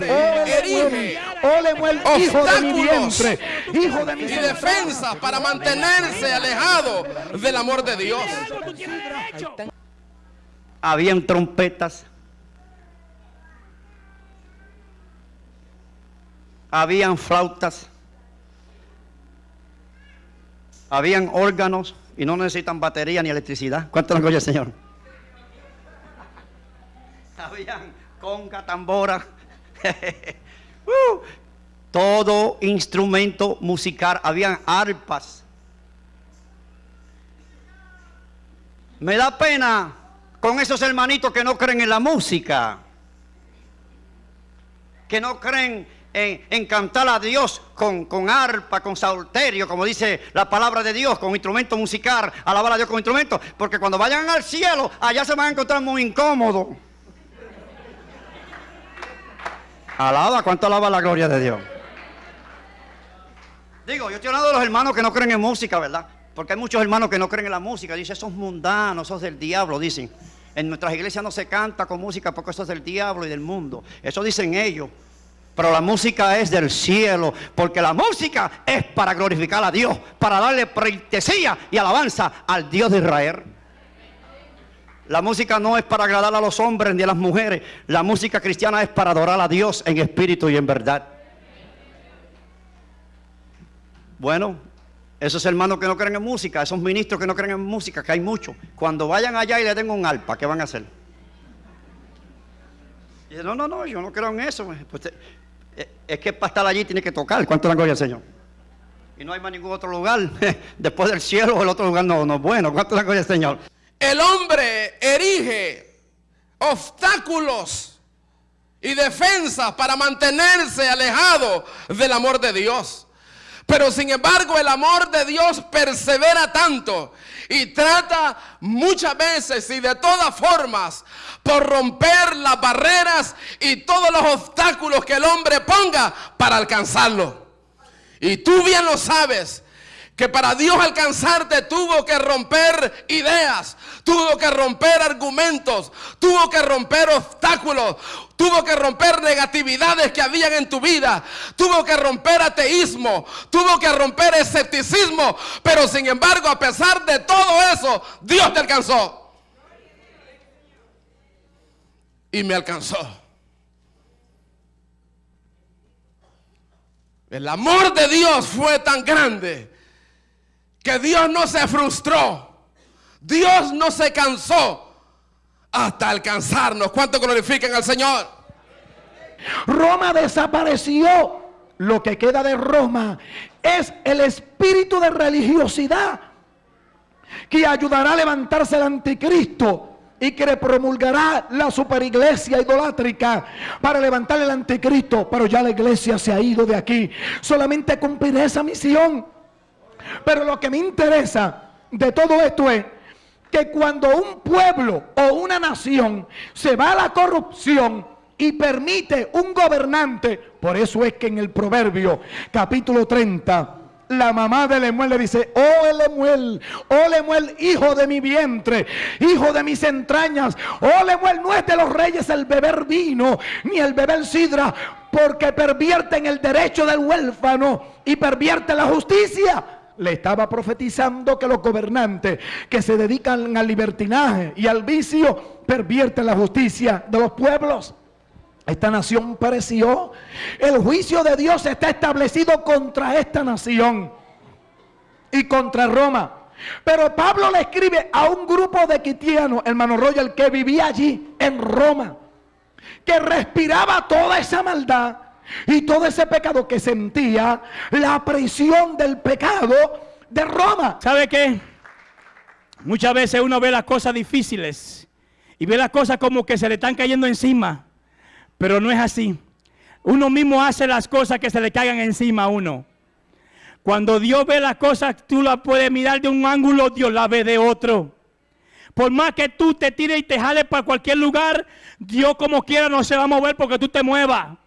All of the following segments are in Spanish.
erige Ole hijo de mi vientre, hijo de mi y defensa para mantenerse alejado del amor de Dios. Habían trompetas, habían flautas, habían órganos y no necesitan batería ni electricidad. ¿Cuánto nos oye Señor? Habían conga, tambora. Todo instrumento musical, habían arpas. Me da pena con esos hermanitos que no creen en la música, que no creen en, cantar a Dios con, con, arpa, con salterio, como dice la palabra de Dios, con instrumento musical, alabar a Dios con instrumento, porque cuando vayan al cielo, allá se van a encontrar muy incómodos. Alaba, ¿cuánto alaba la gloria de Dios? Digo, yo estoy hablando de los hermanos que no creen en música, ¿verdad? Porque hay muchos hermanos que no creen en la música. Dicen, esos mundanos, esos del diablo, dicen. En nuestras iglesias no se canta con música porque eso es del diablo y del mundo. Eso dicen ellos. Pero la música es del cielo, porque la música es para glorificar a Dios, para darle preitesía y alabanza al Dios de Israel. La música no es para agradar a los hombres ni a las mujeres. La música cristiana es para adorar a Dios en espíritu y en verdad. Bueno, esos hermanos que no creen en música, esos ministros que no creen en música, que hay muchos, cuando vayan allá y le den un alpa, ¿qué van a hacer? Y no, no, no, yo no creo en eso. Pues, eh, es que para estar allí tiene que tocar. ¿Cuánto la gloria al Señor? Y no hay más ningún otro lugar. Después del cielo, el otro lugar no, no es bueno. ¿Cuánto la gloria al Señor? El hombre erige obstáculos y defensas para mantenerse alejado del amor de Dios. Pero sin embargo el amor de Dios persevera tanto y trata muchas veces y de todas formas por romper las barreras y todos los obstáculos que el hombre ponga para alcanzarlo. Y tú bien lo sabes que para Dios alcanzarte tuvo que romper ideas, tuvo que romper argumentos, tuvo que romper obstáculos, tuvo que romper negatividades que habían en tu vida, tuvo que romper ateísmo, tuvo que romper escepticismo, pero sin embargo a pesar de todo eso, Dios te alcanzó. Y me alcanzó. El amor de Dios fue tan grande que Dios no se frustró, Dios no se cansó hasta alcanzarnos. ¿Cuánto glorifican al Señor? Roma desapareció. Lo que queda de Roma es el espíritu de religiosidad que ayudará a levantarse el anticristo y que promulgará la superiglesia idolátrica para levantar el anticristo. Pero ya la iglesia se ha ido de aquí. Solamente cumpliré esa misión. Pero lo que me interesa de todo esto es que cuando un pueblo o una nación se va a la corrupción y permite un gobernante, por eso es que en el proverbio capítulo 30, la mamá de Lemuel le dice, oh Lemuel, oh Lemuel, hijo de mi vientre, hijo de mis entrañas, oh Lemuel, no es de los reyes el beber vino, ni el beber sidra, porque pervierten el derecho del huérfano y pervierte la justicia le estaba profetizando que los gobernantes que se dedican al libertinaje y al vicio pervierten la justicia de los pueblos. Esta nación pereció. El juicio de Dios está establecido contra esta nación y contra Roma. Pero Pablo le escribe a un grupo de quitianos, hermano Royal, que vivía allí en Roma, que respiraba toda esa maldad y todo ese pecado que sentía, la prisión del pecado de Roma. ¿Sabe qué? Muchas veces uno ve las cosas difíciles y ve las cosas como que se le están cayendo encima, pero no es así. Uno mismo hace las cosas que se le caigan encima a uno. Cuando Dios ve las cosas, tú las puedes mirar de un ángulo, Dios la ve de otro. Por más que tú te tires y te jales para cualquier lugar, Dios como quiera no se va a mover porque tú te muevas.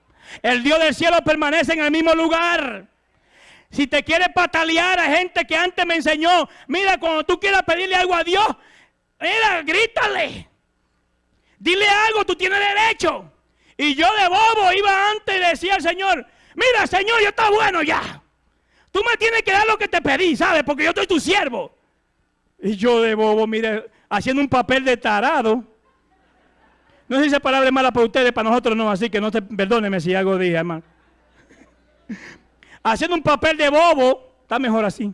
El Dios del cielo permanece en el mismo lugar. Si te quieres patalear a gente que antes me enseñó, mira, cuando tú quieras pedirle algo a Dios, mira, grítale. Dile algo, tú tienes derecho. Y yo de bobo iba antes y decía al Señor, mira Señor, yo está bueno ya. Tú me tienes que dar lo que te pedí, ¿sabes? Porque yo soy tu siervo. Y yo de bobo, mire, haciendo un papel de tarado. No sé si esa palabra es mala para ustedes, para nosotros no, así que no te perdóneme si algo dije, hermano. Haciendo un papel de bobo, está mejor así.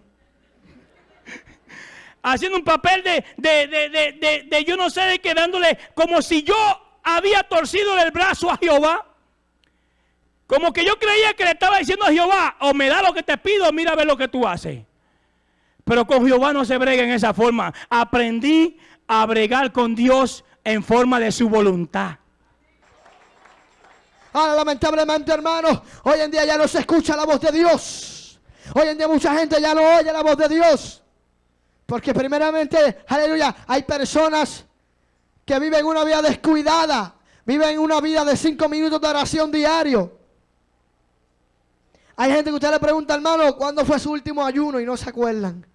Haciendo un papel de, de, de, de, yo no sé de qué, dándole como si yo había torcido el brazo a Jehová. Como que yo creía que le estaba diciendo a Jehová, o me da lo que te pido, mira a ver lo que tú haces. Pero con Jehová no se brega en esa forma. Aprendí a bregar con Dios en forma de su voluntad. Ahora, lamentablemente, hermano, hoy en día ya no se escucha la voz de Dios. Hoy en día mucha gente ya no oye la voz de Dios. Porque primeramente, aleluya, hay personas que viven una vida descuidada. Viven una vida de cinco minutos de oración diario. Hay gente que usted le pregunta, hermano, ¿cuándo fue su último ayuno? Y no se acuerdan.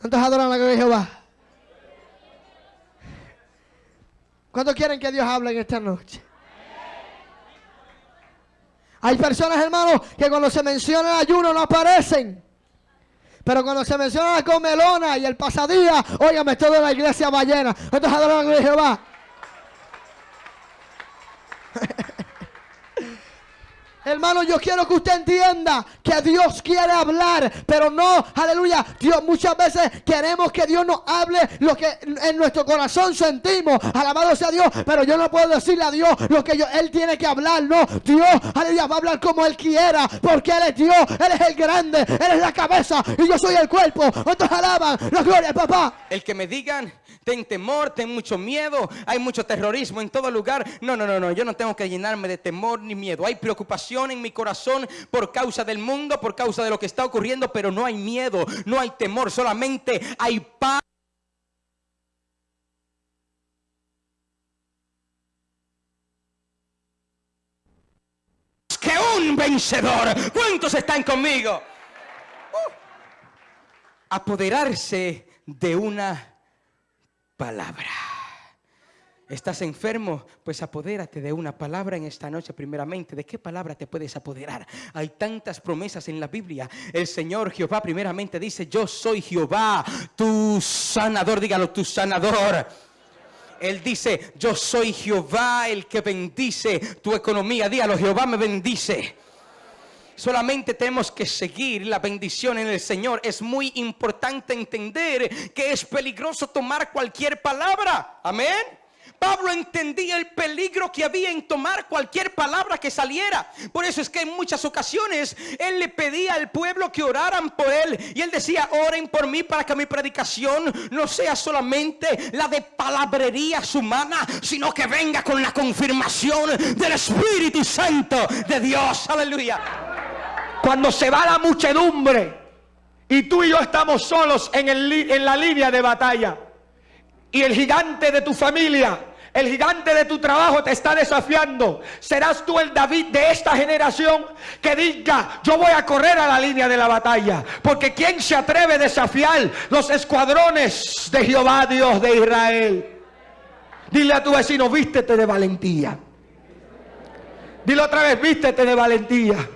¿Cuántos adoran la gloria de Jehová? ¿Cuántos quieren que Dios hable en esta noche? Hay personas, hermanos, que cuando se menciona el ayuno no aparecen. Pero cuando se menciona la comelona y el pasadía, óigame, toda la iglesia va llena. ¿Cuántos adoran de Jehová? Hermano, yo quiero que usted entienda que Dios quiere hablar, pero no, aleluya. Dios, muchas veces queremos que Dios nos hable lo que en nuestro corazón sentimos. Alabado sea Dios, pero yo no puedo decirle a Dios lo que yo, Él tiene que hablar. No, Dios, aleluya, va a hablar como Él quiera, porque Él es Dios, Él es el grande, Él es la cabeza y yo soy el cuerpo. ¿Cuántos alaban? La gloria, papá. El que me digan, ten temor, ten mucho miedo, hay mucho terrorismo en todo lugar. No, no, no, no, yo no tengo que llenarme de temor ni miedo. Hay preocupación en mi corazón por causa del mundo, por causa de lo que está ocurriendo, pero no hay miedo, no hay temor, solamente hay paz. Que un vencedor. ¿Cuántos están conmigo? Uh. Apoderarse de una palabra. ¿Estás enfermo? Pues apodérate de una palabra en esta noche primeramente. ¿De qué palabra te puedes apoderar? Hay tantas promesas en la Biblia. El Señor Jehová primeramente dice, yo soy Jehová, tu sanador. Dígalo, tu sanador. Él dice, yo soy Jehová el que bendice tu economía. Dígalo, Jehová me bendice. Solamente tenemos que seguir la bendición en el Señor. Es muy importante entender que es peligroso tomar cualquier palabra. Amén. Pablo entendía el peligro que había en tomar cualquier palabra que saliera. Por eso es que en muchas ocasiones él le pedía al pueblo que oraran por él. Y él decía, oren por mí para que mi predicación no sea solamente la de palabrerías humanas, sino que venga con la confirmación del Espíritu Santo de Dios. Aleluya. Cuando se va la muchedumbre y tú y yo estamos solos en, en la línea de batalla y el gigante de tu familia el gigante de tu trabajo te está desafiando. Serás tú el David de esta generación que diga, yo voy a correr a la línea de la batalla. Porque ¿quién se atreve a desafiar los escuadrones de Jehová, Dios de Israel? Dile a tu vecino, vístete de valentía. Dile otra vez, vístete de valentía.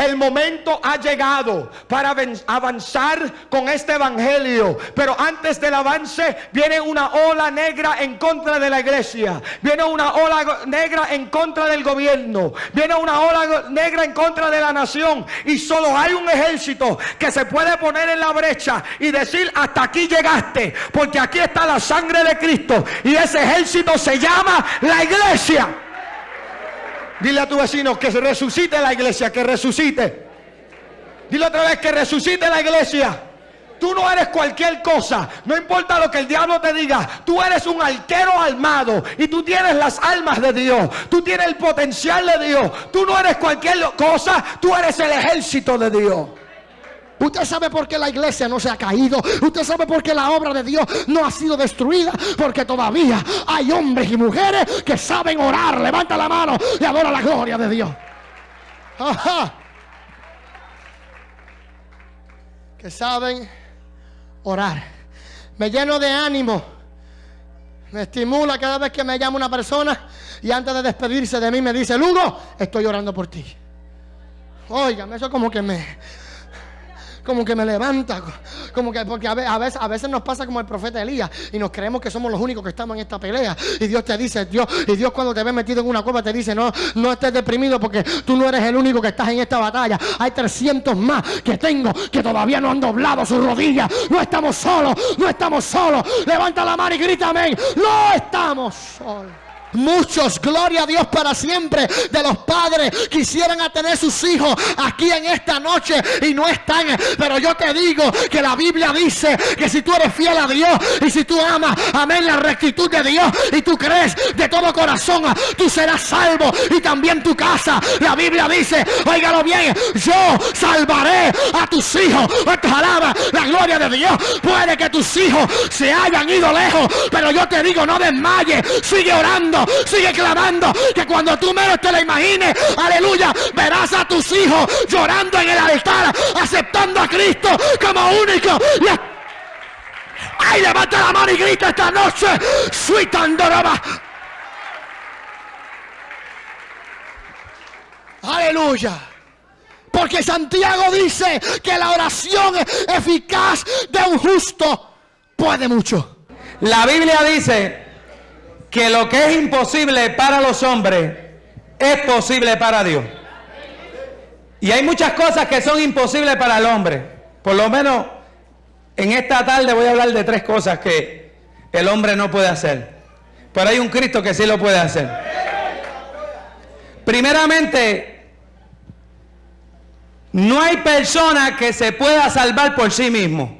El momento ha llegado para avanzar con este evangelio. Pero antes del avance viene una ola negra en contra de la iglesia. Viene una ola negra en contra del gobierno. Viene una ola negra en contra de la nación. Y solo hay un ejército que se puede poner en la brecha y decir hasta aquí llegaste. Porque aquí está la sangre de Cristo. Y ese ejército se llama la iglesia. Dile a tu vecino que resucite la iglesia, que resucite. Dile otra vez que resucite la iglesia. Tú no eres cualquier cosa. No importa lo que el diablo te diga. Tú eres un arquero armado. Y tú tienes las almas de Dios. Tú tienes el potencial de Dios. Tú no eres cualquier cosa. Tú eres el ejército de Dios. Usted sabe por qué la iglesia no se ha caído. Usted sabe por qué la obra de Dios no ha sido destruida. Porque todavía hay hombres y mujeres que saben orar. Levanta la mano y adora la gloria de Dios. Que saben orar. Me lleno de ánimo. Me estimula cada vez que me llama una persona y antes de despedirse de mí me dice, Lugo, estoy orando por ti. Óigame, eso como que me, como que me levanta, como que porque a veces, a veces nos pasa como el profeta Elías y nos creemos que somos los únicos que estamos en esta pelea y Dios te dice, Dios y Dios cuando te ve metido en una cueva te dice, "No, no estés deprimido porque tú no eres el único que estás en esta batalla. Hay 300 más que tengo que todavía no han doblado sus rodillas. No estamos solos, no estamos solos. Levanta la mano y grita amén. No estamos solos. Muchos, gloria a Dios para siempre, de los padres quisieran a tener sus hijos aquí en esta noche y no están. Pero yo te digo que la Biblia dice que si tú eres fiel a Dios y si tú amas, amén, la rectitud de Dios y tú crees de todo corazón, tú serás salvo y también tu casa. La Biblia dice, óigalo bien, yo salvaré a tus hijos. Alaba la gloria de Dios. Puede que tus hijos se hayan ido lejos, pero yo te digo, no desmayes, sigue orando sigue clamando, que cuando tú menos te la imagines, aleluya, verás a tus hijos llorando en el altar, aceptando a Cristo como único. ¡Ay, levanta la mano y grita esta noche! ¡Sweet ¡Aleluya! Porque Santiago dice que la oración eficaz de un justo puede mucho. La Biblia dice que lo que es imposible para los hombres es posible para Dios. Y hay muchas cosas que son imposibles para el hombre. Por lo menos en esta tarde voy a hablar de tres cosas que el hombre no puede hacer. Pero hay un Cristo que sí lo puede hacer. Primeramente, no hay persona que se pueda salvar por sí mismo.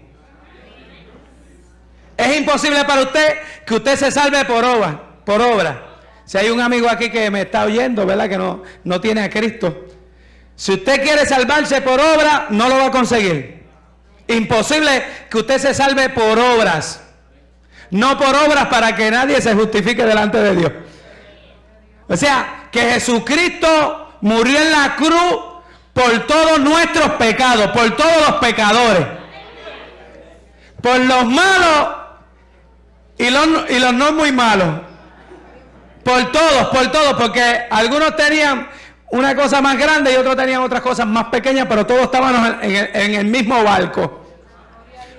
Es imposible para usted que usted se salve por obra. Por obra. Si hay un amigo aquí que me está oyendo, ¿verdad? Que no, no tiene a Cristo. Si usted quiere salvarse por obra, no lo va a conseguir. Imposible que usted se salve por obras. No por obras para que nadie se justifique delante de Dios. O sea, que Jesucristo murió en la cruz por todos nuestros pecados, por todos los pecadores. Por los malos y los, y los no muy malos. Por todos, por todos, porque algunos tenían una cosa más grande y otros tenían otras cosas más pequeñas, pero todos estaban en el, mismo barco.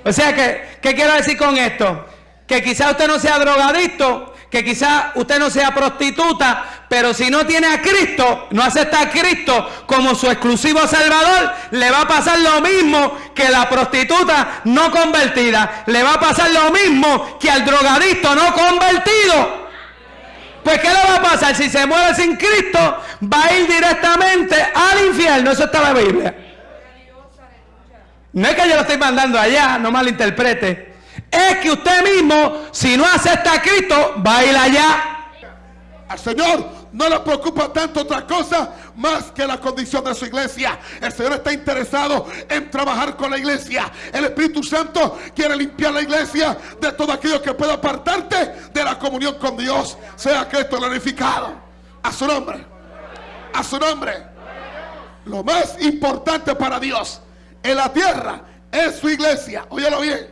O sea que, ¿qué quiero decir con esto? Que quizá usted no sea drogadicto, que quizá usted no sea prostituta, pero si no tiene a Cristo, no acepta a Cristo como su exclusivo Salvador, le va a pasar lo mismo que la prostituta no convertida, le va a pasar lo mismo que al drogadicto no convertido. Pues ¿qué le va a pasar? Si se muere sin Cristo, va a ir directamente al infierno. Eso está en la Biblia. No es que yo lo estoy mandando allá, no malinterprete. Es que usted mismo, si no acepta a Cristo, va a ir allá. Al Señor no le preocupa tanto otra cosa más que la condición de su iglesia. El Señor está interesado en trabajar con la iglesia. El Espíritu Santo quiere limpiar la iglesia de todo aquello que pueda apartarte de la comunión con Dios. Sea Cristo glorificado. A su nombre. A su nombre. Lo más importante para Dios en la tierra es su iglesia. Óyelo bien.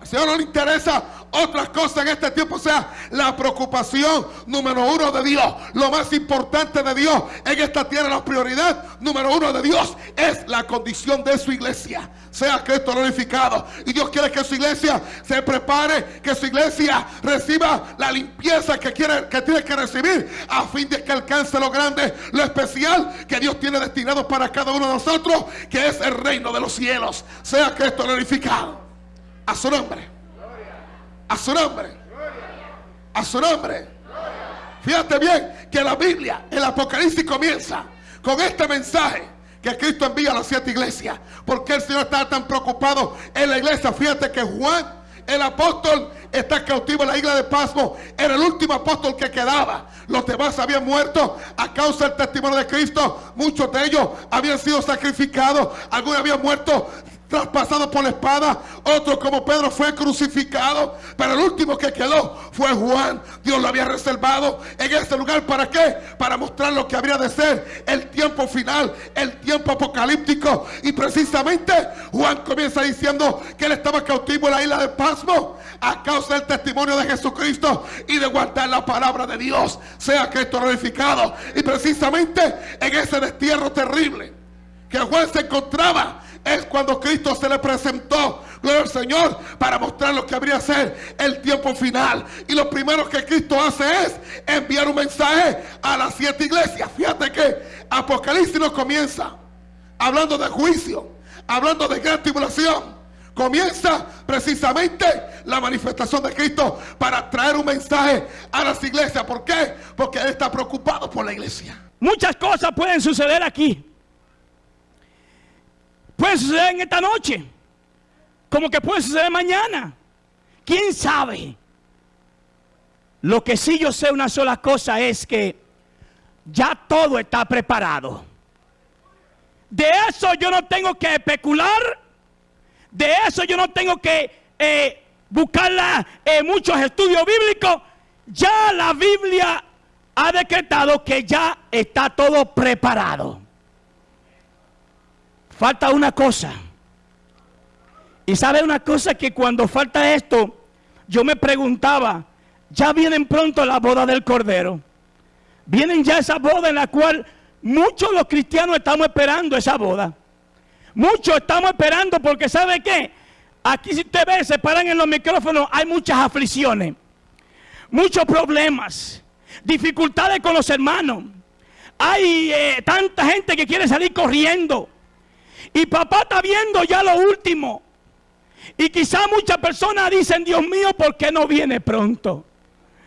Al Señor no le interesa otras cosas en este tiempo. Sea, la preocupación número uno de Dios. Lo más importante de Dios en esta tierra, la prioridad número uno de Dios es la condición de su iglesia. Sea Cristo glorificado. Y Dios quiere que su iglesia se prepare, que su iglesia reciba la limpieza que, quiere, que tiene que recibir a fin de que alcance lo grande, lo especial que Dios tiene destinado para cada uno de nosotros, que es el reino de los cielos. Sea Cristo glorificado. A su nombre. A su nombre. A su nombre. Fíjate bien que la Biblia, el Apocalipsis comienza con este mensaje que Cristo envía a las siete iglesias. Porque el Señor estaba tan preocupado en la iglesia. Fíjate que Juan, el apóstol, está cautivo en la isla de Pasmo. Era el último apóstol que quedaba. Los demás habían muerto a causa del testimonio de Cristo. Muchos de ellos habían sido sacrificados. Algunos habían muerto traspasado por la espada, otro como Pedro fue crucificado, pero el último que quedó fue Juan. Dios lo había reservado en ese lugar, ¿para qué? Para mostrar lo que habría de ser el tiempo final, el tiempo apocalíptico. Y precisamente Juan comienza diciendo que él estaba cautivo en la isla de Pasmo a causa del testimonio de Jesucristo y de guardar la palabra de Dios. Sea Cristo glorificado. Y precisamente en ese destierro terrible que Juan se encontraba es cuando Cristo se le presentó, gloria al Señor, para mostrar lo que habría ser el tiempo final. Y lo primero que Cristo hace es enviar un mensaje a las siete iglesias. Fíjate que Apocalipsis no comienza hablando de juicio, hablando de gran tribulación. Comienza precisamente la manifestación de Cristo para traer un mensaje a las iglesias. ¿Por qué? Porque Él está preocupado por la iglesia. Muchas cosas pueden suceder aquí. Puede suceder en esta noche. Como que puede suceder mañana. ¿Quién sabe? Lo que sí yo sé una sola cosa es que ya todo está preparado. De eso yo no tengo que especular. De eso yo no tengo que eh, buscar muchos estudios bíblicos. Ya la Biblia ha decretado que ya está todo preparado. Falta una cosa. Y sabe una cosa que cuando falta esto, yo me preguntaba, ya vienen pronto la boda del Cordero. Vienen ya esa boda en la cual muchos los cristianos estamos esperando esa boda. Muchos estamos esperando porque ¿sabe qué? Aquí si usted ve, se paran en los micrófonos, hay muchas aflicciones, muchos problemas, dificultades con los hermanos. Hay eh, tanta gente que quiere salir corriendo. Y papá está viendo ya lo último. Y quizá muchas personas dicen, Dios mío, ¿por qué no viene pronto?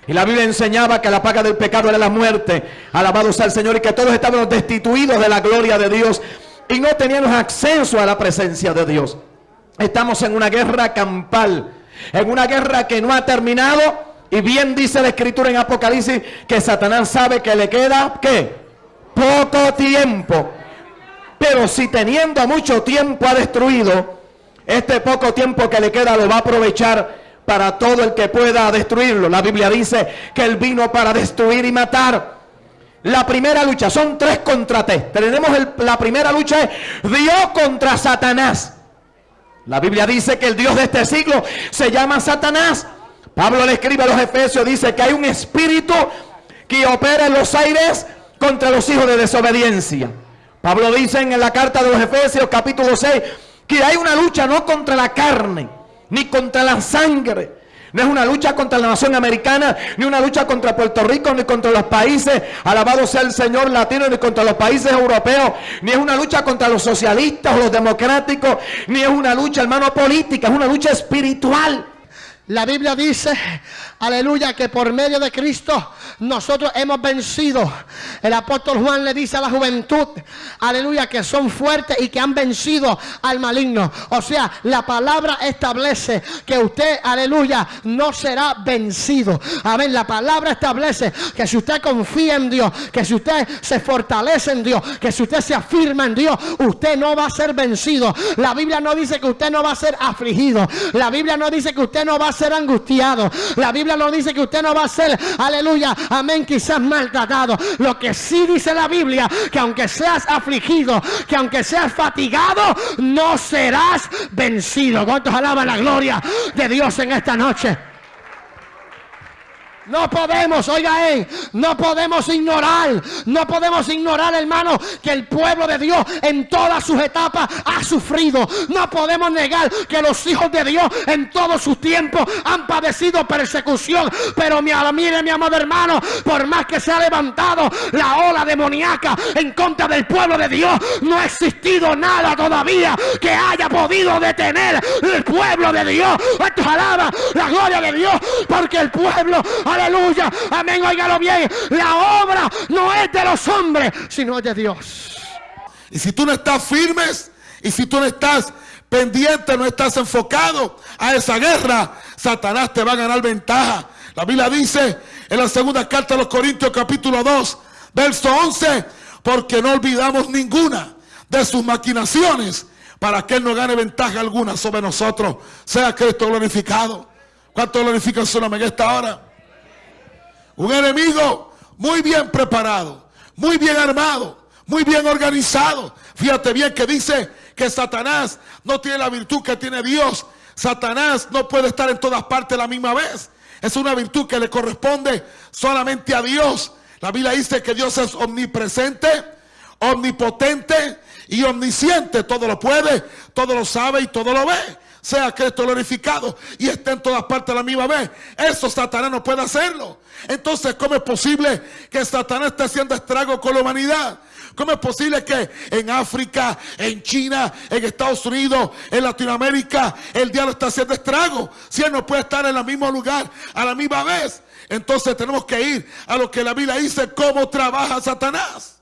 Y la Biblia enseñaba que la paga del pecado era la muerte. Alabado sea el Señor y que todos estábamos destituidos de la gloria de Dios y no teníamos acceso a la presencia de Dios. Estamos en una guerra campal, en una guerra que no ha terminado. Y bien dice la escritura en Apocalipsis que Satanás sabe que le queda, ¿qué? Poco tiempo. Pero si teniendo mucho tiempo ha destruido, este poco tiempo que le queda lo va a aprovechar para todo el que pueda destruirlo. La Biblia dice que él vino para destruir y matar. La primera lucha son tres contra tres. Tenemos la primera lucha es Dios contra Satanás. La Biblia dice que el Dios de este siglo se llama Satanás. Pablo le escribe a los Efesios, dice que hay un espíritu que opera en los aires contra los hijos de desobediencia. Pablo dice en la carta de los Efesios capítulo 6 que hay una lucha no contra la carne, ni contra la sangre. No es una lucha contra la nación americana, ni una lucha contra Puerto Rico, ni contra los países, alabado sea el Señor latino, ni contra los países europeos, ni es una lucha contra los socialistas o los democráticos, ni es una lucha, hermano, política, es una lucha espiritual. La Biblia dice, aleluya, que por medio de Cristo nosotros hemos vencido. El apóstol Juan le dice a la juventud, aleluya, que son fuertes y que han vencido al maligno. O sea, la palabra establece que usted, aleluya, no será vencido. Amén, la palabra establece que si usted confía en Dios, que si usted se fortalece en Dios, que si usted se afirma en Dios, usted no va a ser vencido. La Biblia no dice que usted no va a ser afligido. La Biblia no dice que usted no va a ser angustiado. La Biblia no dice que usted no va a ser, aleluya, amén, quizás maltratado. Lo que sí dice la Biblia, que aunque seas afligido, que aunque seas fatigado, no serás vencido. ¿Cuántos alaban la gloria de Dios en esta noche? No podemos, oiga, eh, no podemos ignorar, no podemos ignorar, hermano, que el pueblo de Dios en todas sus etapas ha sufrido. No podemos negar que los hijos de Dios en todos sus tiempos han padecido persecución. Pero mi, mire, mi amado hermano, por más que se ha levantado la ola demoníaca en contra del pueblo de Dios, no ha existido nada todavía que haya podido detener el pueblo de Dios. Esto alaba la gloria de Dios, porque el pueblo Aleluya. Amén. Óigalo bien. La obra no es de los hombres, sino de Dios. Y si tú no estás firmes, y si tú no estás pendiente, no estás enfocado a esa guerra, Satanás te va a ganar ventaja. La Biblia dice en la segunda carta de los Corintios capítulo 2, verso 11, porque no olvidamos ninguna de sus maquinaciones para que Él no gane ventaja alguna sobre nosotros. Sea Cristo glorificado. ¿Cuánto glorifican su nombre en esta hora? Un enemigo muy bien preparado, muy bien armado, muy bien organizado. Fíjate bien que dice que Satanás no tiene la virtud que tiene Dios Satanás no puede estar en todas partes la misma vez. Es una virtud que le corresponde solamente a Dios. La Biblia dice que Dios es omnipresente, omnipotente y omnisciente. Todo lo puede, todo lo sabe y todo lo ve. Sea Cristo glorificado y esté en todas partes a la misma vez. Eso Satanás no puede hacerlo. Entonces, ¿cómo es posible que Satanás esté haciendo estrago con la humanidad? ¿Cómo es posible que en África, en China, en Estados Unidos, en Latinoamérica, el diablo está haciendo estrago? Si él no puede estar en el mismo lugar a la misma vez. Entonces tenemos que ir a lo que la Biblia dice, cómo trabaja Satanás.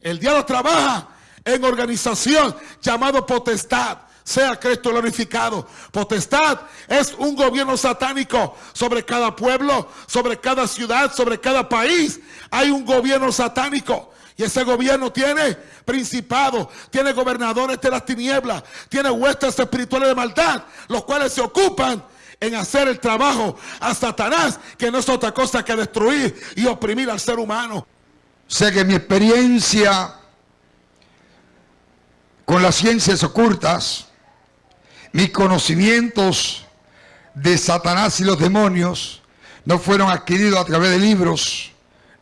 El diablo trabaja en organización llamado potestad. Sea Cristo glorificado. Potestad es un gobierno satánico sobre cada pueblo, sobre cada ciudad, sobre cada país. Hay un gobierno satánico. Y ese gobierno tiene principados, tiene gobernadores de las tinieblas, tiene huestes espirituales de maldad, los cuales se ocupan en hacer el trabajo a Satanás, que no es otra cosa que destruir y oprimir al ser humano. Sé que mi experiencia con las ciencias ocultas, mis conocimientos de Satanás y los demonios no fueron adquiridos a través de libros,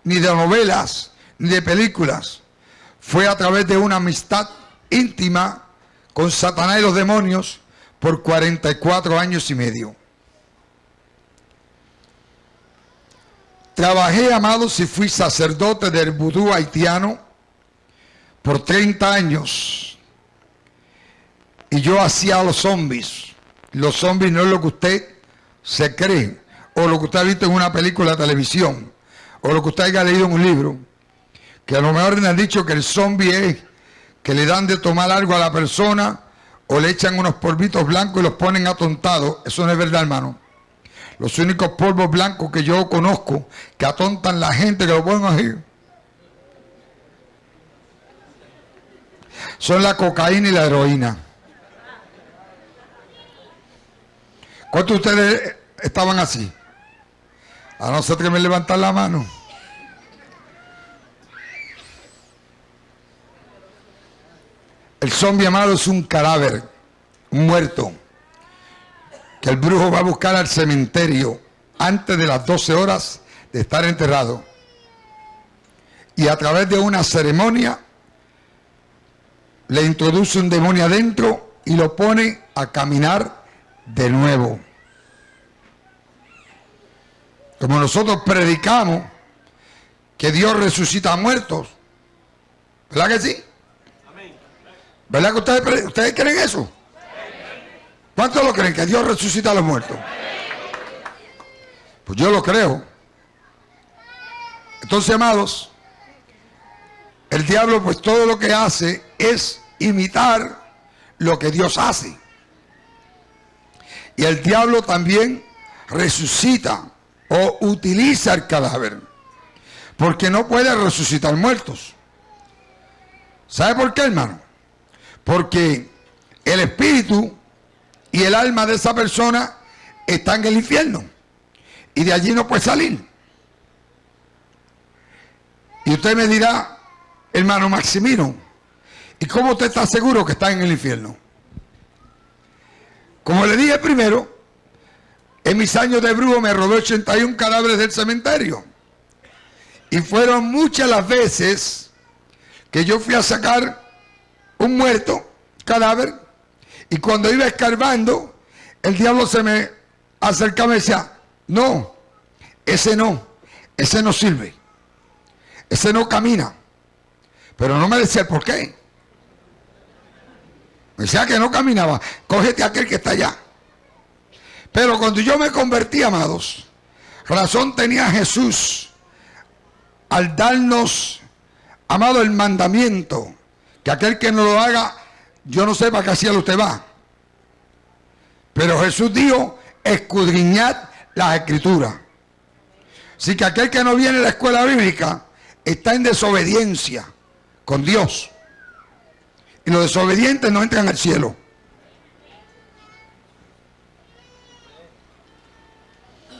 ni de novelas, ni de películas. Fue a través de una amistad íntima con Satanás y los demonios por 44 años y medio. Trabajé, amados, y fui sacerdote del vudú haitiano por 30 años. Y yo hacía los zombies. Los zombies no es lo que usted se cree, o lo que usted ha visto en una película de televisión, o lo que usted haya leído en un libro. Que a lo mejor le han dicho que el zombie es que le dan de tomar algo a la persona, o le echan unos polvitos blancos y los ponen atontados. Eso no es verdad, hermano. Los únicos polvos blancos que yo conozco que atontan la gente que lo ponen así son la cocaína y la heroína. ¿Cuántos de ustedes estaban así? A no ser que me levantan la mano. El zombie amado es un cadáver, un muerto, que el brujo va a buscar al cementerio antes de las 12 horas de estar enterrado. Y a través de una ceremonia le introduce un demonio adentro y lo pone a caminar de nuevo. Como nosotros predicamos que Dios resucita a muertos. ¿Verdad que sí? ¿Verdad que ustedes, ustedes creen eso? ¿Cuántos lo creen? Que Dios resucita a los muertos. Pues yo lo creo. Entonces, amados, el diablo pues todo lo que hace es imitar lo que Dios hace. Y el diablo también resucita o utiliza el cadáver. Porque no puede resucitar muertos. ¿Sabe por qué, hermano? Porque el espíritu y el alma de esa persona está en el infierno. Y de allí no puede salir. Y usted me dirá, hermano Maximino, ¿y cómo usted está seguro que está en el infierno? Como le dije primero, en mis años de brujo me robé 81 cadáveres del cementerio. Y fueron muchas las veces que yo fui a sacar un muerto, cadáver, y cuando iba escarbando, el diablo se me acercaba y decía, no, ese no, ese no sirve, ese no camina. Pero no me decía por qué. Me decía que no caminaba, cógete aquel que está allá. Pero cuando yo me convertí, amados, razón tenía Jesús al darnos, amado, el mandamiento, que aquel que no lo haga, yo no sé para qué cielo usted va. Pero Jesús dijo, escudriñad las escrituras. Así que aquel que no viene a la escuela bíblica está en desobediencia con Dios. Y los desobedientes no entran al cielo.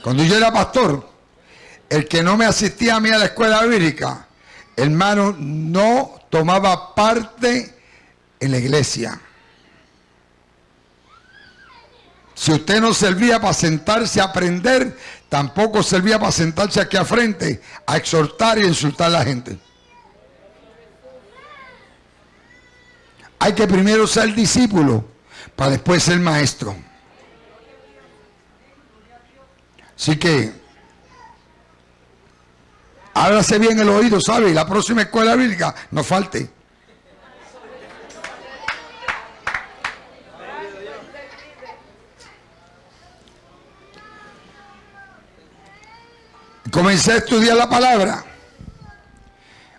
Cuando yo era pastor, el que no me asistía a mí a la escuela bíblica, hermano, no tomaba parte en la iglesia. Si usted no servía para sentarse a aprender, tampoco servía para sentarse aquí a frente a exhortar y insultar a la gente. Hay que primero ser discípulo para después ser maestro. Así que, háblase bien el oído, ¿sabe? La próxima escuela bíblica no falte. Comencé a estudiar la palabra,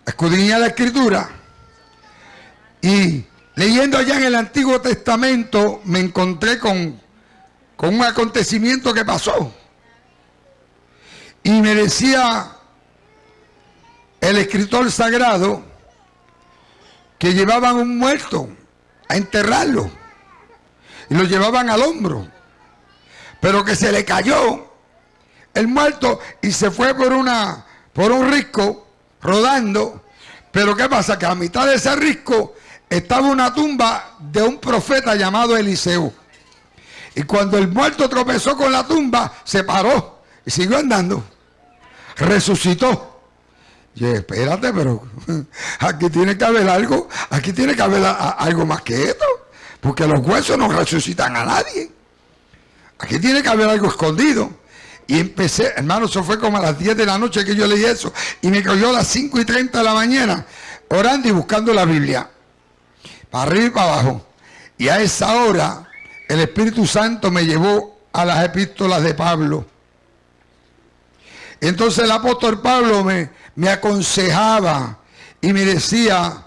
a la escritura y leyendo allá en el Antiguo Testamento me encontré con, con un acontecimiento que pasó. Y me decía el escritor sagrado que llevaban un muerto a enterrarlo y lo llevaban al hombro, pero que se le cayó el muerto y se fue por una por un risco rodando. Pero ¿qué pasa? Que a mitad de ese risco estaba una tumba de un profeta llamado Eliseo. Y cuando el muerto tropezó con la tumba, se paró y siguió andando. Resucitó. Y espérate, pero aquí tiene que haber algo, aquí tiene que haber algo más que esto. Porque los huesos no resucitan a nadie. Aquí tiene que haber algo escondido. Y empecé, hermano, eso fue como a las 10 de la noche que yo leí eso. Y me cayó a las 5 y 30 de la mañana, orando y buscando la Biblia. Arriba y para abajo. Y a esa hora, el Espíritu Santo me llevó a las epístolas de Pablo. Entonces el apóstol Pablo me, me aconsejaba y me decía,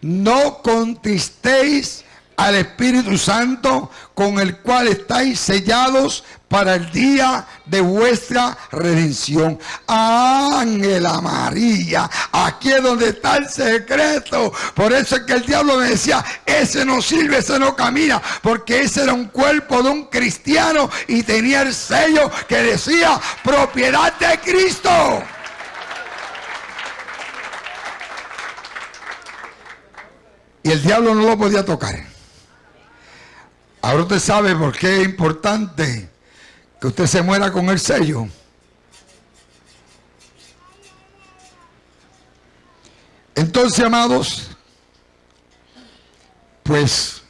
no contristéis al Espíritu Santo con el cual estáis sellados para el día de vuestra redención. Ángela María, aquí es donde está el secreto. Por eso es que el diablo me decía, ese no sirve, ese no camina, porque ese era un cuerpo de un cristiano y tenía el sello que decía propiedad de Cristo. Y el diablo no lo podía tocar. Ahora usted sabe por qué es importante que usted se muera con el sello. Entonces, amados, pues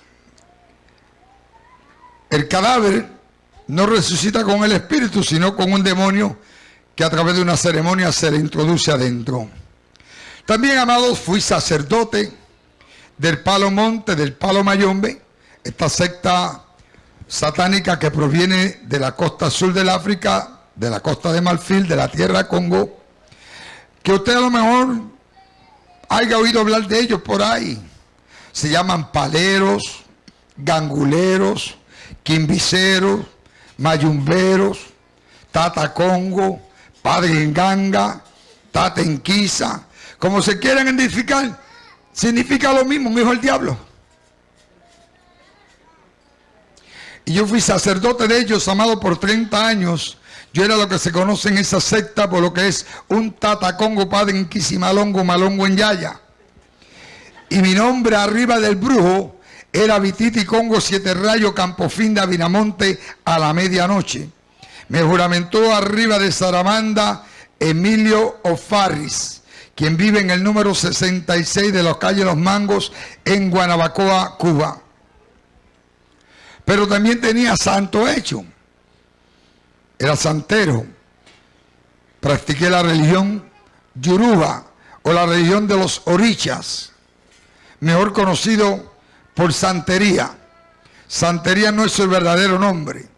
el cadáver no resucita con el espíritu, sino con un demonio que a través de una ceremonia se le introduce adentro. También, amados, fui sacerdote del Palo Monte, del Palo Mayombe, esta secta satánica que proviene de la costa sur del África, de la costa de Marfil, de la tierra Congo, que usted a lo mejor haya oído hablar de ellos por ahí. Se llaman paleros, ganguleros, quimbiceros, mayumberos, tata congo, padre en ganga, tata en como se quieran identificar, significa lo mismo, un hijo del diablo. Y yo fui sacerdote de ellos, amado, por 30 años. Yo era lo que se conoce en esa secta por lo que es un tatacongo padre en Quisimalongo, Malongo en Yaya. Y mi nombre arriba del brujo era Vititi Congo Siete Rayo Campofín de Avinamonte a la medianoche. Me juramentó arriba de Saramanda Emilio Ofarris, quien vive en el número 66 de los calles Los Mangos en Guanabacoa, Cuba pero también tenía santo hecho. Era santero. Practiqué la religión Yoruba o la religión de los orichas, mejor conocido por santería. Santería no es su verdadero nombre.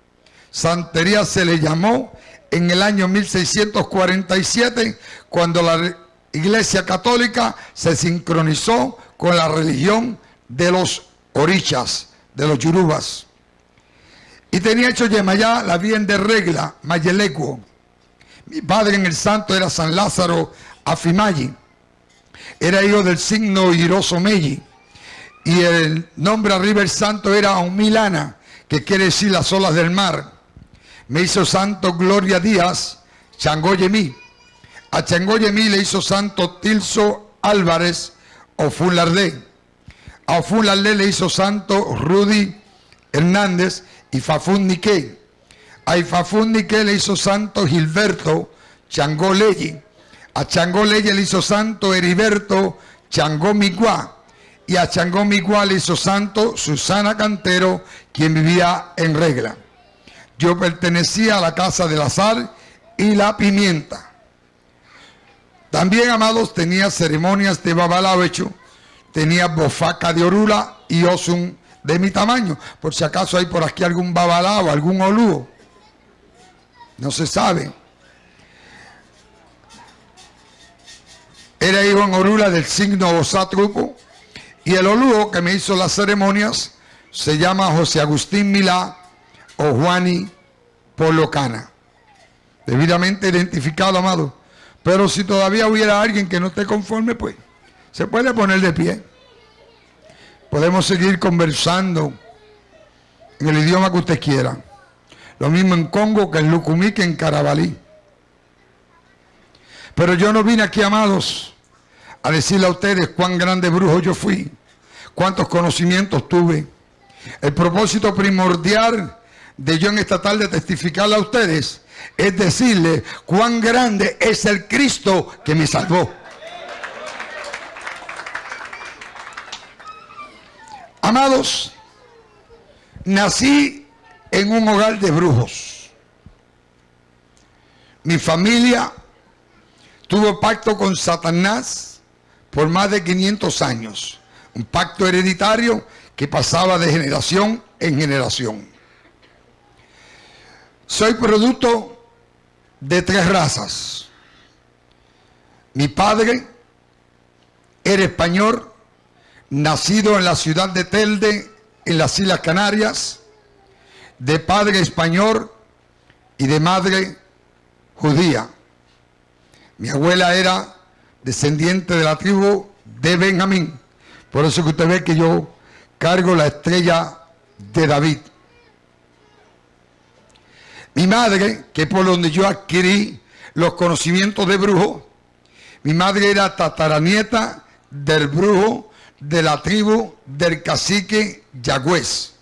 Santería se le llamó en el año 1647 cuando la Iglesia Católica se sincronizó con la religión de los orichas, de los yurubas. Y tenía hecho Yemayá la bien de regla, Mayelecuo. Mi padre en el santo era San Lázaro Afimayi. Era hijo del signo Iroso Meji. Y el nombre arriba del santo era Humilana, que quiere decir las olas del mar. Me hizo santo Gloria Díaz, Changoyemí. A Changoyemí le hizo santo Tilso Álvarez, Ofulardé. A Ofulardé le hizo santo Rudy Hernández y Fafún Niqué. A Ifafún Niqué le hizo santo Gilberto Changó. A Changó Leye le hizo santo Heriberto Changó Miguá. Y a Changó Miguá le hizo santo Susana Cantero, quien vivía en regla. Yo pertenecía a la casa de la sal y la pimienta. También, amados, tenía ceremonias de babalao hecho, tenía bofaca de orula y osun de mi tamaño. Por si acaso hay por aquí algún babalao, algún olúo. No se sabe. Era hijo en orula del signo Osatrupo y el olúo que me hizo las ceremonias se llama José Agustín Milá o Juani Polocana. Debidamente identificado, amado. Pero si todavía hubiera alguien que no esté conforme, pues se puede poner de pie. Podemos seguir conversando en el idioma que usted quiera. Lo mismo en Congo que en Lucumí que en Carabalí. Pero yo no vine aquí, amados, a decirle a ustedes cuán grande brujo yo fui, cuántos conocimientos tuve. El propósito primordial de yo en esta tarde testificarle a ustedes es decirle cuán grande es el Cristo que me salvó. Amados, nací en un hogar de brujos. Mi familia tuvo pacto con Satanás por más de 500 años. Un pacto hereditario que pasaba de generación en generación. Soy producto de tres razas. Mi padre era español, nacido en la ciudad de Telde, en las Islas Canarias, de padre español y de madre judía. Mi abuela era descendiente de la tribu de Benjamín. Por eso que usted ve que yo cargo la estrella de David. Mi madre, que por donde yo adquirí los conocimientos de brujo, mi madre era tataranieta del brujo de la tribu del cacique Yagüez,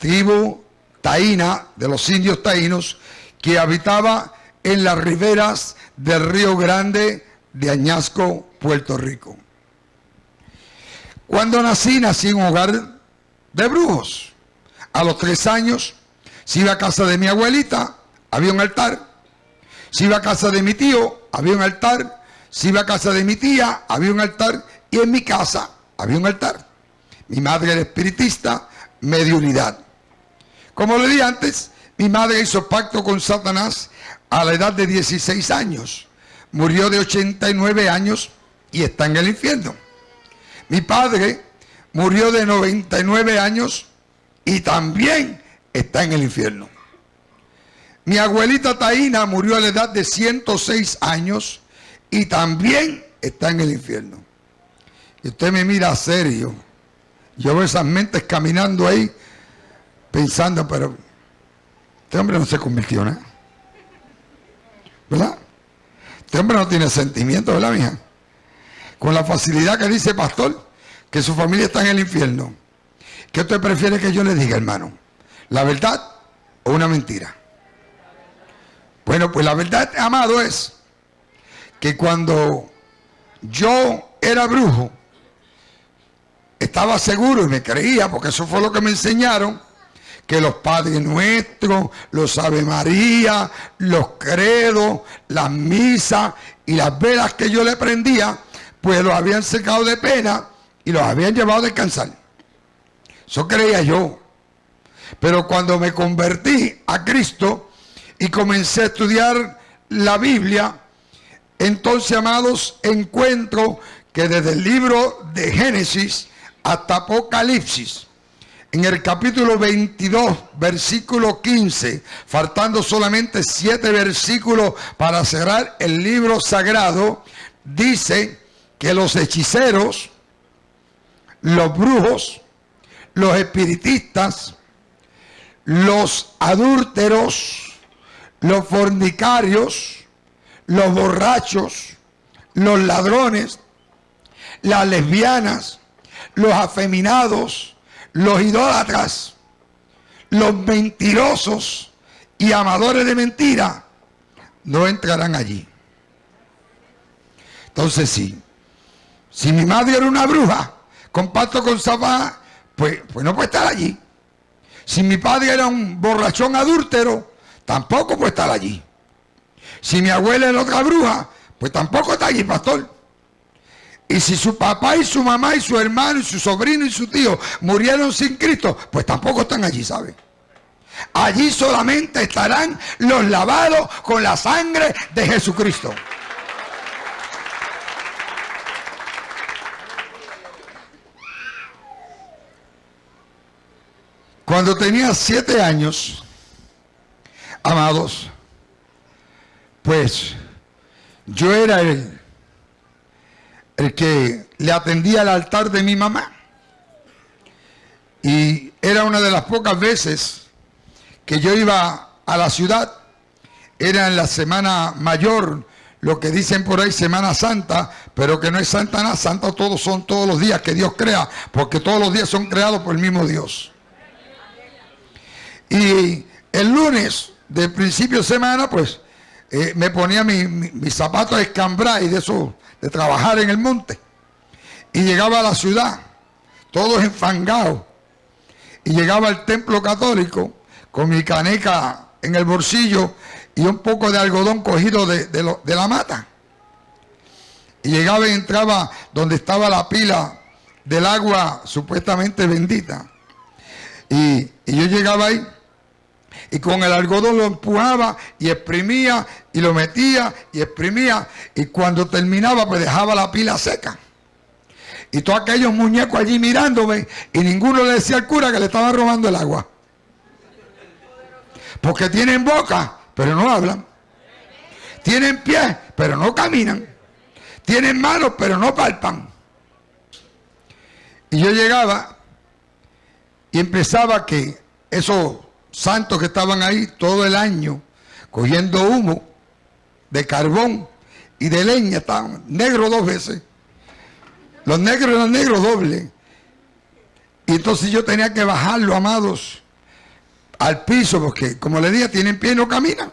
tribu taína de los indios taínos que habitaba en las riberas del Río Grande de Añasco, Puerto Rico. Cuando nací, nací en un hogar de brujos. A los tres años si iba a casa de mi abuelita, había un altar. Si iba a casa de mi tío, había un altar. Si iba a casa de mi tía, había un altar. Y en mi casa había un altar. Mi madre era espiritista, medio unidad. Como le dije antes, mi madre hizo pacto con Satanás a la edad de 16 años. Murió de 89 años y está en el infierno. Mi padre murió de 99 años y también está en el infierno. Mi abuelita Taína murió a la edad de 106 años y también está en el infierno. Y usted me mira serio. Yo veo esas mentes caminando ahí pensando, pero este hombre no se convirtió, ¿no? ¿Verdad? Este hombre no tiene sentimiento, ¿verdad, mija? Con la facilidad que dice pastor, que su familia está en el infierno. ¿Qué usted prefiere que yo le diga, hermano? ¿La verdad o una mentira? Bueno, pues la verdad, amado, es que cuando yo era brujo, estaba seguro y me creía, porque eso fue lo que me enseñaron, que los Padres Nuestros, los Ave María, los credos, las misas y las velas que yo le prendía, pues los habían secado de pena y los habían llevado a descansar. Eso creía yo. Pero cuando me convertí a Cristo y comencé a estudiar la Biblia, entonces, amados, encuentro que desde el libro de Génesis hasta Apocalipsis, en el capítulo 22, versículo 15, faltando solamente siete versículos para cerrar el libro sagrado, dice que los hechiceros, los brujos, los espiritistas, los adúlteros, los fornicarios, los borrachos, los ladrones, las lesbianas, los afeminados, los idólatras, los mentirosos y amadores de mentira no entrarán allí. Entonces sí, si mi madre era una bruja, compacto con Sabá, pues, pues no puede estar allí. Si mi padre era un borrachón adúltero, tampoco puede estar allí. Si mi abuela era otra bruja, pues tampoco está allí, pastor. Y si su papá y su mamá y su hermano y su sobrino y su tío murieron sin Cristo, pues tampoco están allí, ¿saben? Allí solamente estarán los lavados con la sangre de Jesucristo. Cuando tenía siete años, amados, pues yo era el, el que le atendía al altar de mi mamá. Y era una de las pocas veces que yo iba a la ciudad. Era en la semana mayor, lo que dicen por ahí Semana Santa, pero que no es Santa nada, Santa todos son todos los días que Dios crea, porque todos los días son creados por el mismo Dios. Y el lunes de principio de semana, pues eh, me ponía mis mi, zapatos de escambrar y de eso, de trabajar en el monte. Y llegaba a la ciudad, todos enfangados. Y llegaba al templo católico con mi caneca en el bolsillo y un poco de algodón cogido de, de la mata. Y llegaba y entraba donde estaba la pila del agua supuestamente bendita. Y, y yo llegaba ahí y con el algodón lo empujaba y exprimía y lo metía y exprimía y cuando terminaba pues dejaba la pila seca. Y todos aquellos muñecos allí mirándome y ninguno le decía al cura que le estaba robando el agua. Porque tienen boca, pero no hablan. Tienen pies, pero no caminan. Tienen manos, pero no palpan. Y yo llegaba y empezaba que eso santos que estaban ahí todo el año cogiendo humo de carbón y de leña, estaban negros dos veces. Los negros eran negros doble. Y entonces yo tenía que bajarlo, amados, al piso, porque como le dije, tienen pie y no caminan.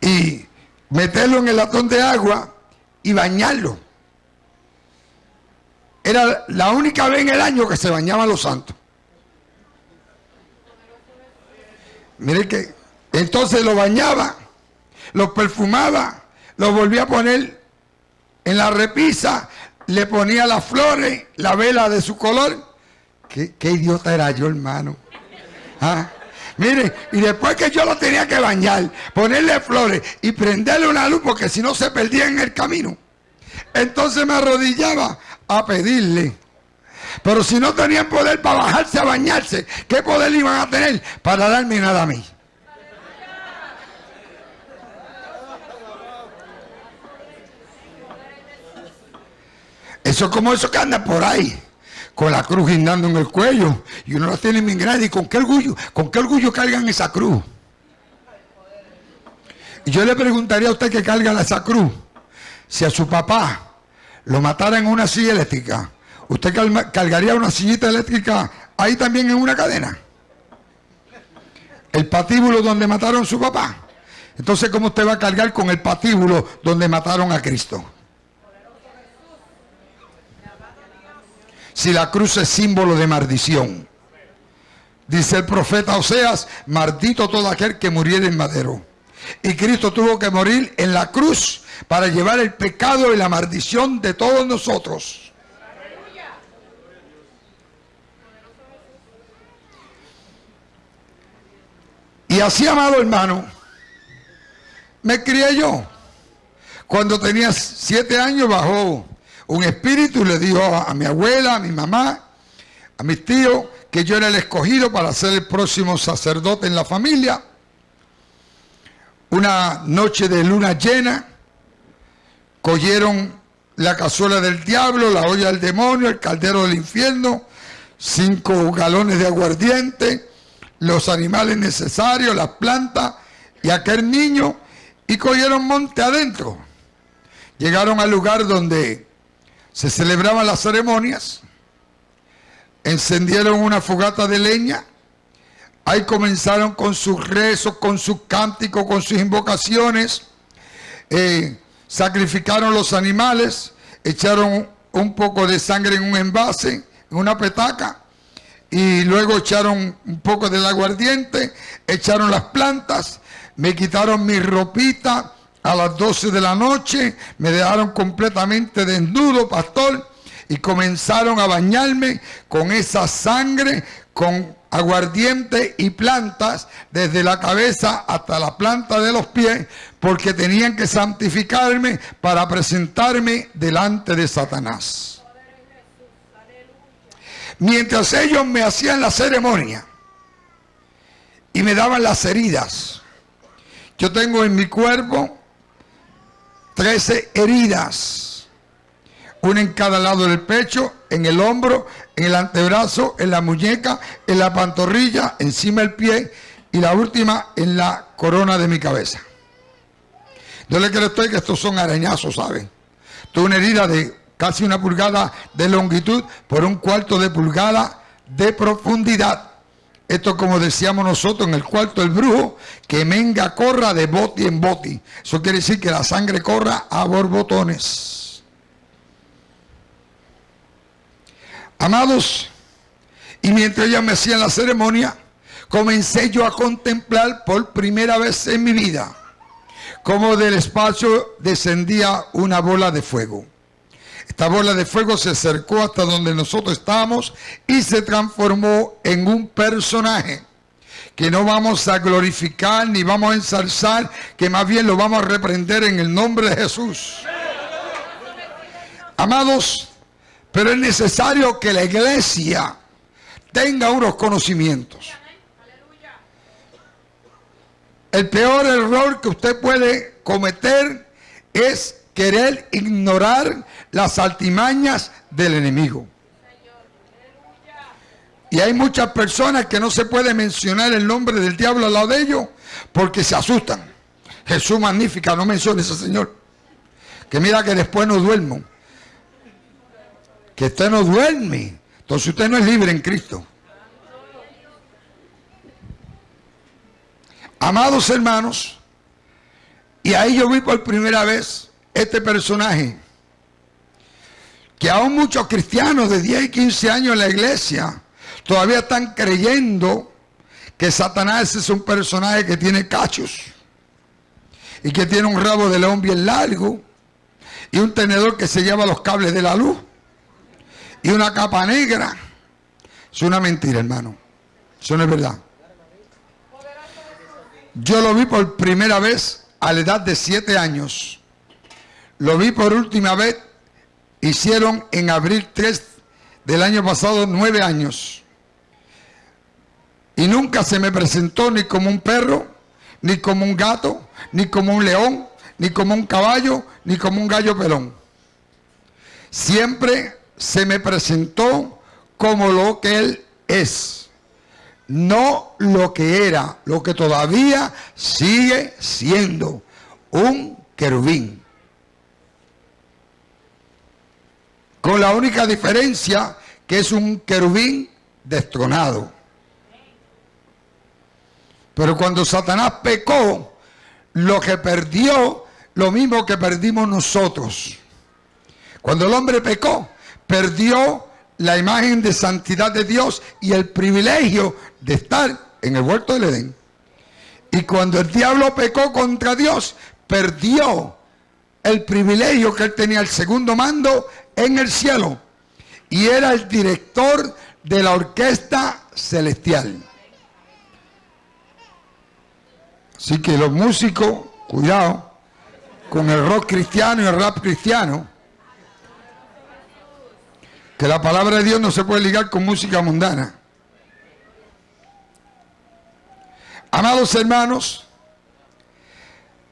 Y meterlo en el latón de agua y bañarlo. Era la única vez en el año que se bañaban los santos. Mire que entonces lo bañaba, lo perfumaba, lo volvía a poner en la repisa, le ponía las flores, la vela de su color. Qué, idiota era yo, hermano. ¿Ah? Mire, y después que yo lo tenía que bañar, ponerle flores y prenderle una luz porque si no se perdía en el camino. Entonces me arrodillaba a pedirle pero si no tenían poder para bajarse a bañarse, ¿qué poder iban a tener para darme nada a mí? Eso es como eso que anda por ahí, con la cruz guindando en el cuello, y uno la tiene bien grande, ¿y con qué orgullo? ¿Con qué orgullo cargan esa cruz? Y yo le preguntaría a usted que carga esa cruz, si a su papá lo matara en una silla ¿Usted cargaría una sillita eléctrica ahí también en una cadena? El patíbulo donde mataron a su papá. Entonces, ¿cómo usted va a cargar con el patíbulo donde mataron a Cristo? Si la cruz es símbolo de maldición. Dice el profeta Oseas, maldito todo aquel que muriera en madero. Y Cristo tuvo que morir en la cruz para llevar el pecado y la maldición de todos nosotros. Y así, amado hermano, me crié yo. Cuando tenía siete años bajó un espíritu y le dijo a, mi abuela, a mi mamá, a mis tíos, que yo era el escogido para ser el próximo sacerdote en la familia. Una noche de luna llena, cogieron la cazuela del diablo, la olla del demonio, el caldero del infierno, cinco galones de aguardiente, los animales necesarios, las plantas y aquel niño y cogieron monte adentro. Llegaron al lugar donde se celebraban las ceremonias, encendieron una fogata de leña Ahí comenzaron con sus rezos, con sus cánticos, con sus invocaciones. Eh, sacrificaron los animales, echaron un poco de sangre en un envase, en una petaca, y luego echaron un poco del aguardiente, echaron las plantas, me quitaron mi ropita a las 12 de la noche, me dejaron completamente desnudo, pastor, y comenzaron a bañarme con esa sangre, con aguardiente y plantas desde la cabeza hasta la planta de los pies, porque tenían que santificarme para presentarme delante de Satanás. Mientras ellos me hacían la ceremonia y me daban las heridas, yo tengo en mi cuerpo 13 heridas, una en cada lado del pecho, en el hombro, en el antebrazo, en la muñeca, en la pantorrilla, encima del pie y la última en la corona de mi cabeza. Yo le creo a usted que estos son arañazos, ¿saben? Tuve una herida de casi una pulgada de longitud por un cuarto de pulgada de profundidad. Esto como decíamos nosotros en el cuarto del brujo, que menga corra de boti en boti. Eso quiere decir que la sangre corra a borbotones. Amados, y mientras ellas me hacían la ceremonia, comencé yo a contemplar por primera vez en mi vida como del espacio descendía una bola de fuego. Esta bola de fuego se acercó hasta donde nosotros estábamos y se transformó en un personaje que no vamos a glorificar ni vamos a ensalzar, que más bien lo vamos a reprender en el nombre de Jesús. Amados, pero es necesario que la iglesia tenga unos conocimientos. El peor error que usted puede cometer es querer ignorar las altimañas del enemigo. Y hay muchas personas que no se puede mencionar el nombre del diablo al lado de ellos porque se asustan. Jesús magnífica, no menciones ese Señor. Que mira que después no duermo. Que usted no duerme. Entonces usted no es libre en Cristo. Amados hermanos, y ahí yo vi por primera vez este personaje, que aún muchos cristianos de 10 y 15 años en la iglesia todavía están creyendo que Satanás es un personaje que tiene cachos y que tiene un rabo de león bien largo y un tenedor que se lleva los cables de la luz y una capa negra. Es una mentira, hermano. Eso no es verdad. Yo lo vi por primera vez a la edad de siete años. Lo vi por última vez, hicieron en abril 3 del año pasado nueve años. Y nunca se me presentó ni como un perro, ni como un gato, ni como un león, ni como un caballo, ni como un gallo pelón. Siempre se me presentó como lo que él es no lo que era, lo que todavía sigue siendo un querubín. Con la única diferencia que es un querubín destronado. Pero cuando Satanás pecó, lo que perdió, lo mismo que perdimos nosotros. Cuando el hombre pecó, perdió la imagen de santidad de Dios y el privilegio de estar en el huerto del Edén. Y cuando el diablo pecó contra Dios, perdió el privilegio que él tenía, el segundo mando en el cielo. Y era el director de la orquesta celestial. Así que los músicos, cuidado, con el rock cristiano y el rap cristiano, que la palabra de Dios no se puede ligar con música mundana. Amados hermanos,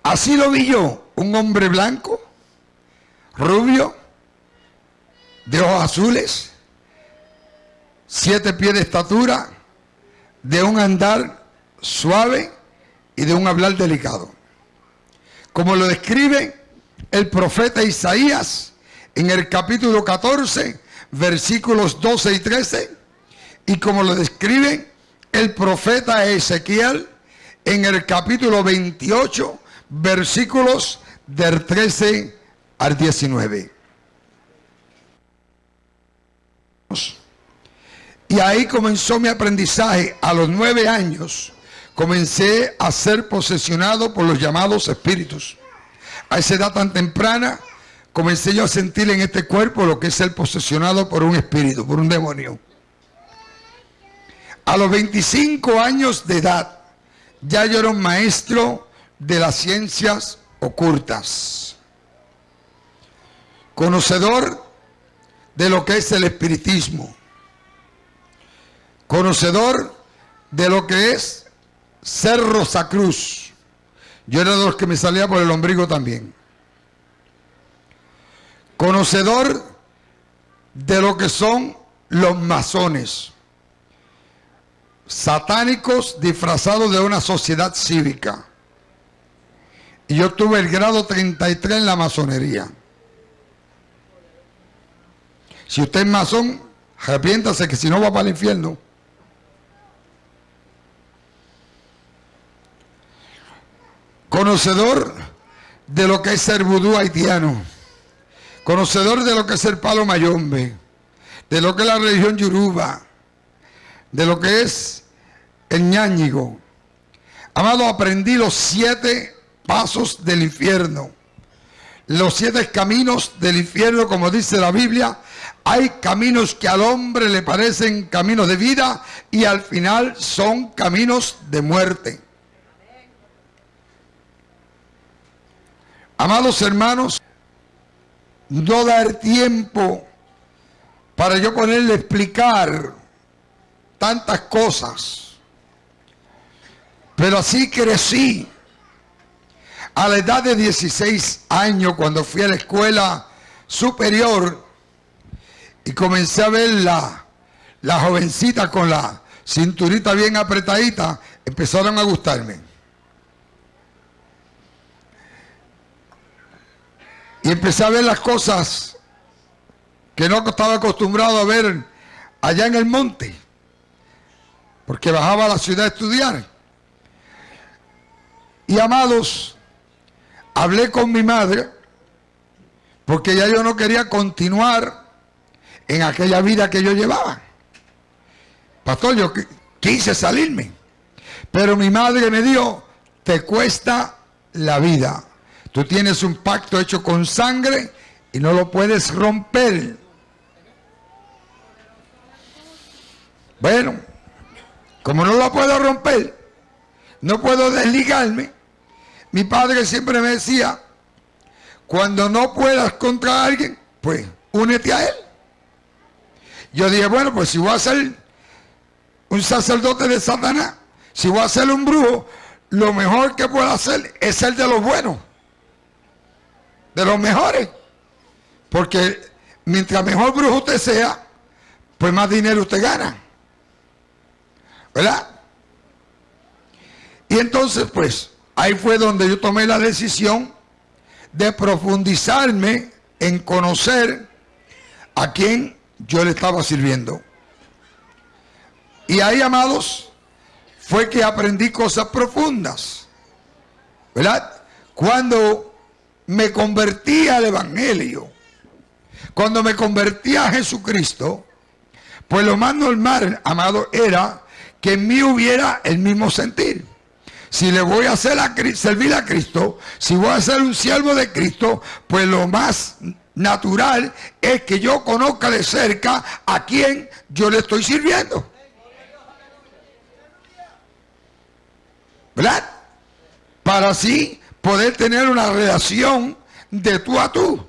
así lo vi yo, un hombre blanco, rubio, de ojos azules, siete pies de estatura, de un andar suave y de un hablar delicado. Como lo describe el profeta Isaías en el capítulo 14, versículos 12 y 13, y como lo describe el profeta Ezequiel en el capítulo 28, versículos del 13 al 19. Y ahí comenzó mi aprendizaje. A los nueve años comencé a ser posesionado por los llamados espíritus. A esa edad tan temprana comencé yo a sentir en este cuerpo lo que es ser posesionado por un espíritu, por un demonio. A los 25 años de edad ya yo era un maestro de las ciencias ocultas. Conocedor de lo que es el espiritismo. Conocedor de lo que es ser Rosacruz. Yo era de los que me salía por el ombligo también. Conocedor de lo que son los masones. Satánicos disfrazados de una sociedad cívica. Y yo tuve el grado 33 en la masonería. Si usted es masón, arrepiéntase que si no va para el infierno. Conocedor de lo que es ser vudú haitiano. Conocedor de lo que es el palo mayombe. De lo que es la religión yoruba. De lo que es el ñáñigo. Amado, aprendí los siete pasos del infierno. Los siete caminos del infierno, como dice la Biblia, hay caminos que al hombre le parecen caminos de vida y al final son caminos de muerte. Amados hermanos, no dar tiempo para yo ponerle explicar tantas cosas. Pero así crecí. A la edad de 16 años, cuando fui a la escuela superior, y comencé a ver la, jovencita con la cinturita bien apretadita, empezaron a gustarme. Y empecé a ver las cosas que no estaba acostumbrado a ver allá en el monte, porque bajaba a la ciudad a estudiar. Y amados, hablé con mi madre, porque ya yo no quería continuar en aquella vida que yo llevaba. Pastor, yo quise salirme. Pero mi madre me dijo, te cuesta la vida. Tú tienes un pacto hecho con sangre y no lo puedes romper. Bueno, como no lo puedo romper, no puedo desligarme. Mi padre siempre me decía, cuando no puedas contra alguien, pues únete a él. Yo dije, bueno, pues si voy a ser un sacerdote de Satanás, si voy a ser un brujo, lo mejor que puedo hacer es ser de los buenos, de los mejores. Porque mientras mejor brujo usted sea, pues más dinero usted gana. ¿Verdad? Y entonces, pues, ahí fue donde yo tomé la decisión de profundizarme en conocer a quién yo le estaba sirviendo. Y ahí, amados, fue que aprendí cosas profundas. ¿Verdad? Cuando me convertí al Evangelio, cuando me convertí a Jesucristo, pues lo más normal, amado, era que en mí hubiera el mismo sentir. Si le voy a hacer servir a Cristo, si voy a ser un siervo de Cristo, pues lo más natural es que yo conozca de cerca a quien yo le estoy sirviendo. ¿Verdad? Para así poder tener una relación de tú a tú.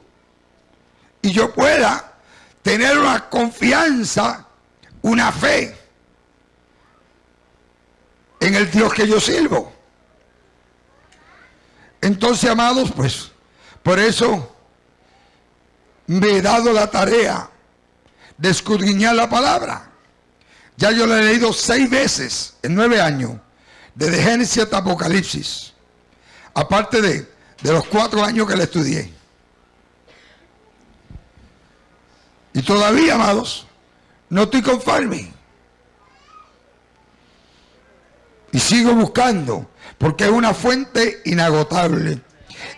Y yo pueda tener una confianza, una fe en el Dios que yo sirvo. Entonces, amados, pues, por eso me he dado la tarea de escudriñar la palabra. Ya yo la he leído seis veces en nueve años, desde Génesis hasta Apocalipsis, aparte de, de los cuatro años que la estudié. Y todavía, amados, no estoy conforme. sigo buscando, porque es una fuente inagotable.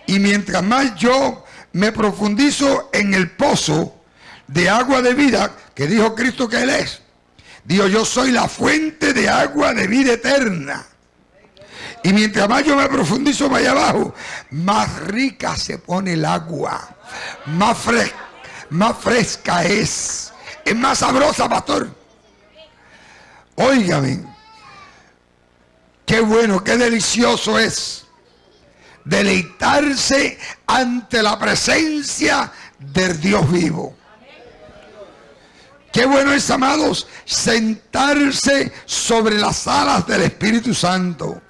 Y mientras más yo me profundizo en el pozo de agua de vida que dijo Cristo que Él es, digo yo soy la fuente de agua de vida eterna. Y mientras más yo me profundizo más allá abajo, más rica se pone el agua, más fresca, más fresca es, es más sabrosa, pastor. Óigame, qué bueno, qué delicioso es deleitarse ante la presencia del Dios vivo. Qué bueno es, amados, sentarse sobre las alas del Espíritu Santo.